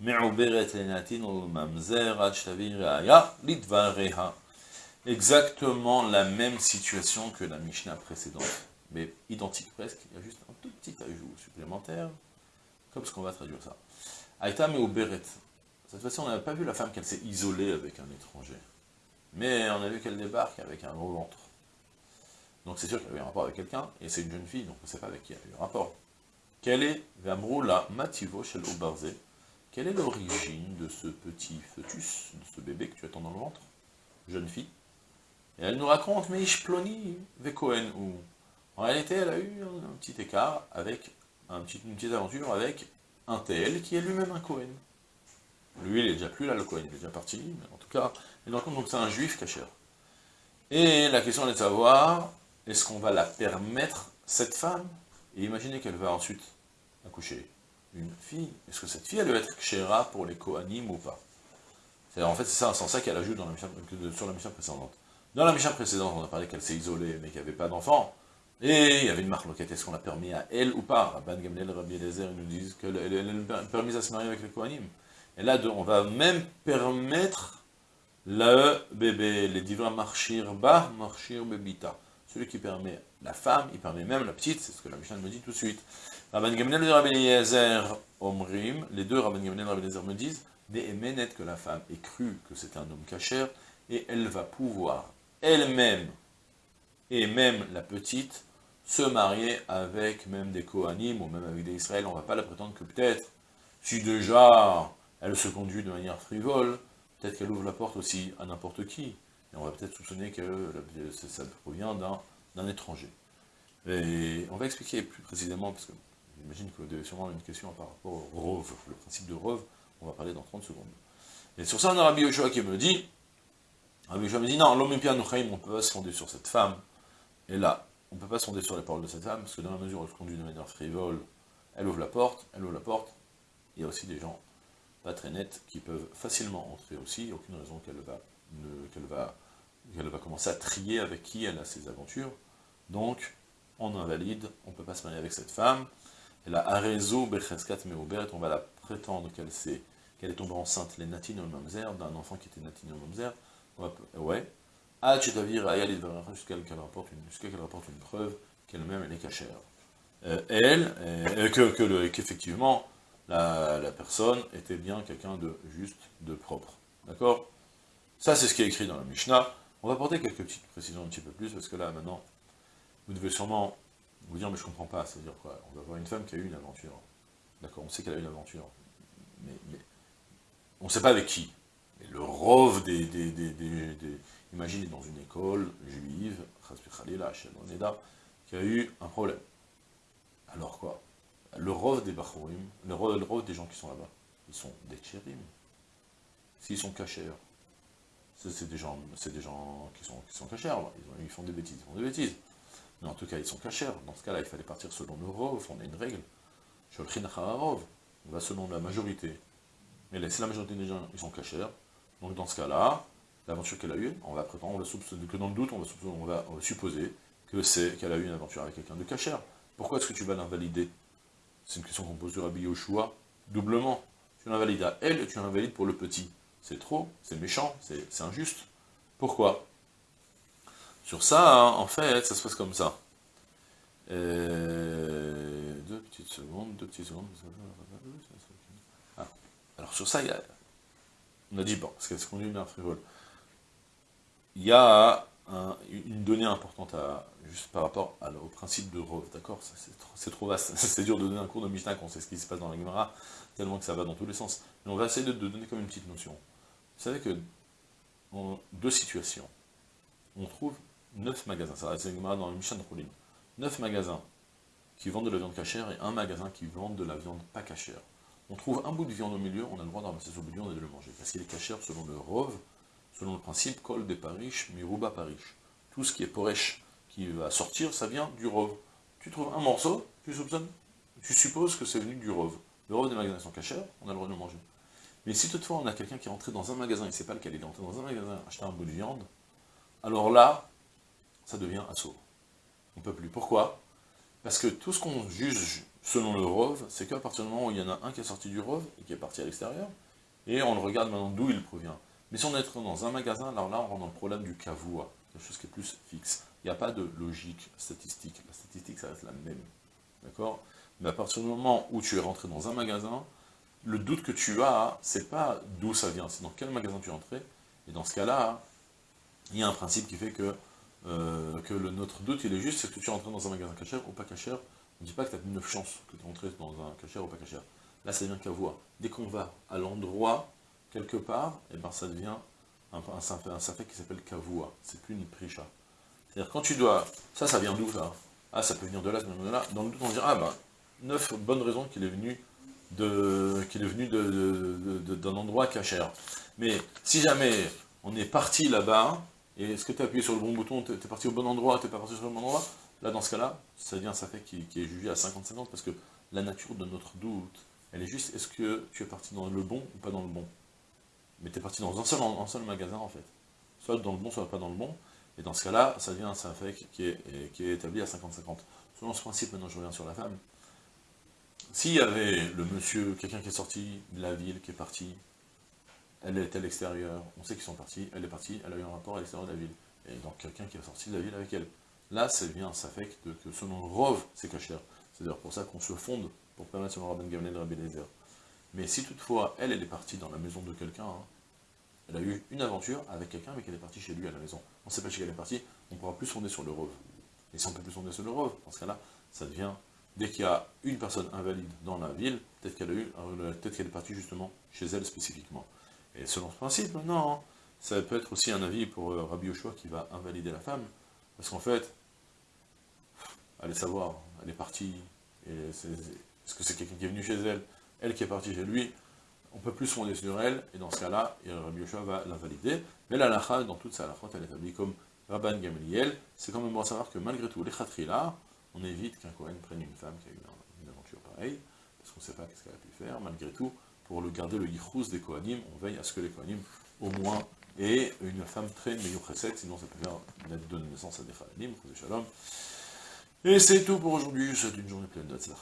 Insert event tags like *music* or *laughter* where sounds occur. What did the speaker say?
Me'uberet mamzer. Exactement la même situation que la Mishnah précédente, mais identique presque, il y a juste un tout petit ajout supplémentaire, comme ce qu'on va traduire ça. Aïta me'uberet. Cette fois-ci, on n'avait pas vu la femme qu'elle s'est isolée avec un étranger, mais on a vu qu'elle débarque avec un gros ventre. Donc c'est sûr qu'elle avait un rapport avec quelqu'un, et c'est une jeune fille, donc on ne sait pas avec qui elle a eu un rapport. Quelle est Vamrou la Mativo quelle est l'origine de ce petit fœtus, de ce bébé que tu attends dans le ventre? Jeune fille. Et elle nous raconte, mais Ishploni Vekohen, ou en réalité elle a eu un, petit écart avec, un petit, une petite aventure avec un tel qui est lui-même un Cohen. Lui, il est déjà plus là, le Cohen, il est déjà parti, mais en tout cas, il nous raconte donc c'est un juif caché. Et la question est de savoir, est-ce qu'on va la permettre, cette femme, et imaginez qu'elle va ensuite accoucher fille, est-ce que cette fille, elle doit être kshera pour les Kohanim ou pas? En fait, c'est ça, c'est ça qu'elle ajoute dans la sur la mission précédente. Dans la mission précédente, on a parlé qu'elle s'est isolée, mais qu'il n'y avait pas d'enfant, et il y avait une marque est-ce qu'on l'a permis à elle ou pas? Rabban Gamliel, Rabbi Eliezer, ils nous disent qu'elle est permise à se marier avec les Kohanim. Et là, on va même permettre le bébé, les divins marchir ba, marchir bebita. Celui qui permet la femme, il permet même la petite, c'est ce que la Mishnah me dit tout de suite. Rabban Gamliel et Rabbi Eliezer Omrim, les deux Rabban Gamliel et Rabbi Eliezer me disent, Ne'emenet que la femme ait cru que c'était un homme cachère, et elle va pouvoir elle-même, et même la petite, se marier avec même des Kohanim, ou même avec des Israël, on ne va pas la prétendre que peut-être, si déjà elle se conduit de manière frivole, peut-être qu'elle ouvre la porte aussi à n'importe qui, et on va peut-être soupçonner que ça provient d'un étranger. Et on va expliquer plus précisément, parce que J'imagine que vous avez sûrement une question par rapport au rove, le principe de rove, on va parler dans 30 secondes. Et sur ça, on a Rabbi Yoshua qui me dit, Rabbi Yoshua me dit, non, l'homme on ne peut pas se fonder sur cette femme, et là, on ne peut pas se fonder sur les paroles de cette femme, parce que dans la mesure où elle se conduit de manière frivole, elle ouvre la porte, elle ouvre la porte, il y a aussi des gens pas très nets qui peuvent facilement entrer aussi, il n'y a aucune raison qu'elle va, va, qu'elle va commencer à trier avec qui elle a ses aventures, donc on invalide, on ne peut pas se marier avec cette femme, la Arezo Becheskat Meoberet, on va la prétendre qu'elle qu'elle est tombée enceinte, les Natino Mamzer, d'un enfant qui était Natino Mamzer, ouais, Ah, jusqu'à qu'elle rapporte, une, rapporte une preuve qu'elle-même elle est cachère. Euh, elle, euh, que, qu'effectivement, la, la, personne était bien quelqu'un de juste, de propre. D'accord? Ça, c'est ce qui est écrit dans la Mishnah. On va apporter quelques petites précisions un petit peu plus, parce que là, maintenant, vous devez sûrement vous dire, mais je comprends pas, c'est-à-dire quoi On va voir une femme qui a eu une aventure. D'accord, on sait qu'elle a eu une aventure. Mais, on ne sait pas avec qui. Mais le rove des, des, des, Imaginez dans une école juive, qui a eu un problème. Alors quoi? Le rove des Bachourim, le rove, des gens qui sont là-bas, ils sont des tchérim. S'ils sont cachers, c'est des gens, des gens qui sont, qui sont ils, font des bêtises, ils font des bêtises. Mais en tout cas, ils sont cachers. Dans ce cas-là, il fallait partir selon le rov, on a une règle. On va selon la majorité. Mais si la majorité des gens, ils sont cachers, donc dans ce cas-là, l'aventure qu'elle a eue, on va prétendre, on va soupçonner, que dans le doute, on va, on va, supposer que c'est qu'elle a eu une aventure avec quelqu'un de cachère. Pourquoi est-ce que tu vas l'invalider? C'est une question qu'on pose du Rabbi Yoshua, doublement. Tu l'invalides à elle et tu l'invalides pour le petit. C'est trop, c'est méchant, c'est injuste. Pourquoi? Sur ça, hein, en fait, ça se passe comme ça. Euh, deux petites secondes, deux petites secondes. Ah. Alors sur ça, on a dit, bon, qu'elle se conduit bien frivole. Il y a une donnée importante juste par rapport au principe de Rov, d'accord? C'est trop, vaste, *laughs* c'est dur de donner un cours de Mishnah quand on sait ce qui se passe dans la Gemara, tellement que ça va dans tous les sens. Mais on va essayer de, donner comme une petite notion. Vous savez que, en deux situations, on trouve 9 magasins, ça reste dans le Mishan Roulim, 9 magasins qui vendent de la viande cachère et un magasin qui vend de la viande pas cachère. On trouve un bout de viande au milieu, on a le droit de ramasser ce bout et de le manger, parce qu'il est cachère selon le rove, selon le principe Kol de Parish, Miruba Parish. Tout ce qui est Poresh, qui va sortir, ça vient du Rov. Tu trouves un morceau, tu soupçonnes, tu supposes que c'est venu du Rov. Le Rov des magasins sont cachés, on a le droit de le manger. Mais si toutefois on a quelqu'un qui est rentré dans un magasin, il ne sait pas lequel, il est rentré dans un magasin acheter un bout de viande, alors là, ça devient assaut. On ne peut plus. Pourquoi? Parce que tout ce qu'on juge selon le Rov, c'est qu'à partir du moment où il y en a un qui est sorti du Rov et qui est parti à l'extérieur, et on le regarde maintenant d'où il provient. Mais si on est dans un magasin, alors là on rentre dans le problème du kavua, quelque chose qui est plus fixe. Il n'y a pas de logique statistique. La statistique, ça reste la même. D'accord? Mais à partir du moment où tu es rentré dans un magasin, le doute que tu as, c'est pas d'où ça vient, c'est dans quel magasin tu es entré. Et dans ce cas-là, il y a un principe qui fait que, euh, que le, notre doute, il est juste, c'est que tu es rentré dans un magasin cachère ou pas cachère. On ne dit pas que tu as une chance que tu es rentré dans un cachère ou pas cachère. Là, ça devient voix. Dès qu'on va à l'endroit, quelque part, et eh ben, ça devient un, un, un qui s'appelle kavua. C'est plus une prisha. C'est-à-dire, quand tu dois... Ça, ça vient d'où, ça? Ah, ça peut venir de là, ça peut venir de là. Dans le doute, on dit, ah ben, neuf bonnes raisons qu'il est venu de qu'il est venu d'un endroit cachère. Mais si jamais on est parti là-bas, et est-ce que tu as appuyé sur le bon bouton, tu es, parti au bon endroit, tu n'es pas parti sur le bon endroit, là dans ce cas-là, ça devient ça fait qui, est jugé à 50-50, parce que la nature de notre doute, elle est juste, est-ce que tu es parti dans le bon ou pas dans le bon? Mais tu es parti dans un seul, un magasin en fait. Soit dans le bon, soit pas dans le bon. Et dans ce cas-là, ça devient un qui est, qui est établi à 50-50. Selon ce principe, maintenant je reviens sur la femme, s'il y avait le monsieur, quelqu'un qui est sorti de la ville, qui est parti, elle est à l'extérieur, on sait qu'ils sont partis, elle est partie, elle a eu un rapport à l'extérieur de la ville. Et donc quelqu'un qui est sorti de la ville avec elle. Là, c'est bien, ça fait que, que selon le Rov, c'est caché. C'est d'ailleurs pour ça qu'on se fonde pour permettre selon Rabban Gamliel de Rabbi Lezer. Mais si toutefois, elle, elle est partie dans la maison de quelqu'un, hein, elle a eu une aventure avec quelqu'un, mais qu'elle est partie chez lui à la maison. On ne sait pas chez qui elle est partie, on ne pourra plus fonder sur le Rov. Et si on ne peut plus fonder sur le Rov, dans ce cas-là, ça devient dès qu'il y a une personne invalide dans la ville, peut-être qu'elle eu, euh, peut-être qu'elle est partie justement chez elle spécifiquement. Et selon ce principe, non, hein, ça peut être aussi un avis pour euh, Rabbi Yoshua qui va invalider la femme, parce qu'en fait, allez savoir, elle est partie, est-ce que c'est quelqu'un qui est venu chez elle, elle qui est partie chez lui, on peut plus se fonder sur elle, et dans ce cas-là, Rabbi Yoshua va l'invalider, mais la lacha, dans toute sa lacha, elle est établie comme Rabban Gamliel, c'est quand même bon à savoir que malgré tout, les khatrila, on évite qu'un Kohen prenne une femme qui a eu une aventure pareille, parce qu'on ne sait pas qu'est-ce qu'elle a pu faire, malgré tout, pour le garder le yichous des Kohanim, on veille à ce que les Kohanim, au moins, aient une femme très précède, sinon ça peut faire donner naissance à des Kohanim, shalom. Et c'est tout pour aujourd'hui, souhaite une journée pleine de tzlach